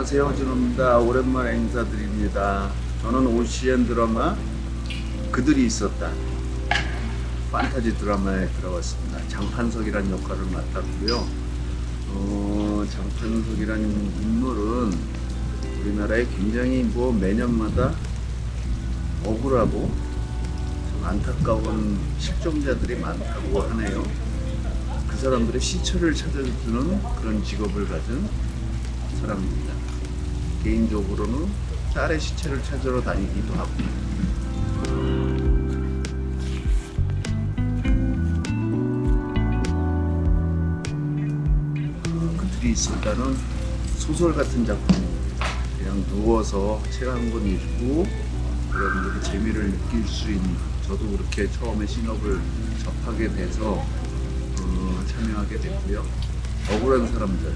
안녕하세요 준호입니다. 오랜만에 인사드립니다. 저는 오시안 드라마 그들이 있었다. 판타지 드라마에 들어왔습니다. 장판석이라는 역할을 맡았고요. 어, 장판석이라는 인물은 우리나라에 굉장히 뭐 매년마다 억울하고 좀 안타까운 실종자들이 많다고 하네요. 그 사람들의 시체를 찾아주는 그런 직업을 가진 사람입니다. 개인적으로는 딸의 시체를 찾으러 다니기도 하고 어, 그들이 있었다는 소설 같은 작품입니다. 그냥 누워서 책 한 권 읽고 여러분들이 재미를 느낄 수 있는 저도 그렇게 처음에 신업을 접하게 돼서 어, 참여하게 됐고요. 억울한 사람들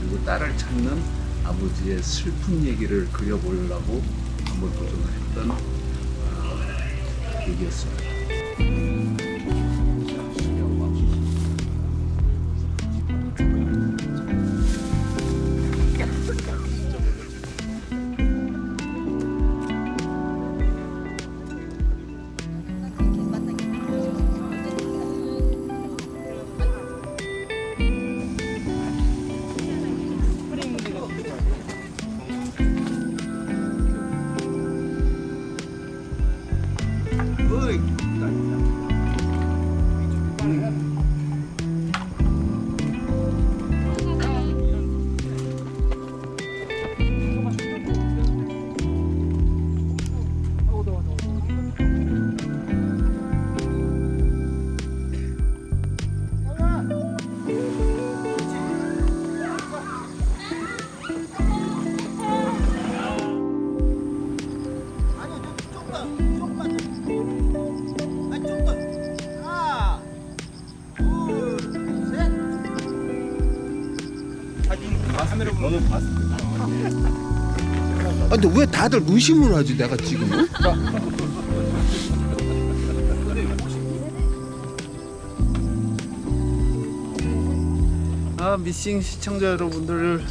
그리고 딸을 찾는 아버지의 슬픈 얘기를 그려보려고 한번 도전을 했던 어, 얘기였습니다. 아니 보면 봤을 아, 근데 왜 다들 의심을 하지 내가 지금? 아, 미싱 시청자 여러분들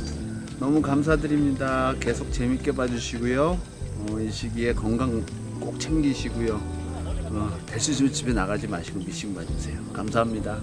너무 감사드립니다. 계속 재밌게 봐주시고요. 어, 이 시기에 건강 꼭 챙기시고요. 어, 대수술 집에 나가지 마시고 미싱 봐주세요. 감사합니다.